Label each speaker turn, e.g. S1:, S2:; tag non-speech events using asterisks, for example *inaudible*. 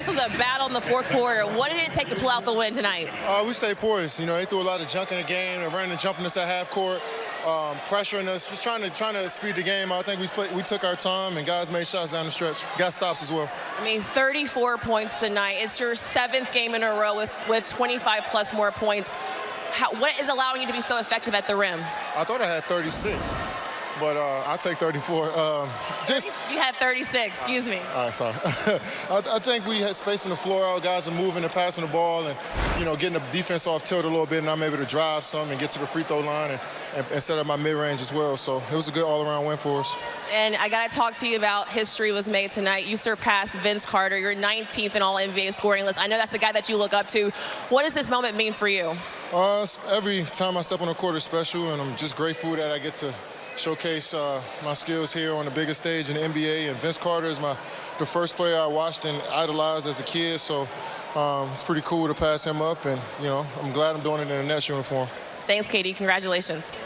S1: This was a battle in the fourth quarter. What did it take to pull out the win tonight?
S2: Uh, we stayed poised. You know, they threw a lot of junk in the game. They're running and jumping us at half court, um, pressuring us, just trying to trying to speed the game. I think we played, we took our time and guys made shots down the stretch. Got stops as well.
S1: I mean, 34 points tonight. It's your seventh game in a row with, with 25 plus more points. How, what is allowing you to be so effective at the rim?
S2: I thought I had 36 but uh, I'll take 34. Um, just
S1: you had 36. Excuse me.
S2: All right, sorry. *laughs* I, I, think we had space in the floor out. Guys are moving and passing the ball, and you know, getting the defense off tilt a little bit, and I'm able to drive some and get to the free throw line and, and, and set up my mid range as well. So it was a good all-around win for us.
S1: And I got to talk to you about history was made tonight. You surpassed Vince Carter. You're 19th in all NBA scoring list. I know that's a guy that you look up to. What does this moment mean for you?
S2: Uh, every time I step on the court is special, and I'm just grateful that I get to showcase uh, my skills here on the biggest stage in the NBA. And Vince Carter is my the first player I watched and idolized as a kid, so um, it's pretty cool to pass him up. And you know, I'm glad I'm doing it in a Nets uniform.
S1: Thanks, Katie. Congratulations.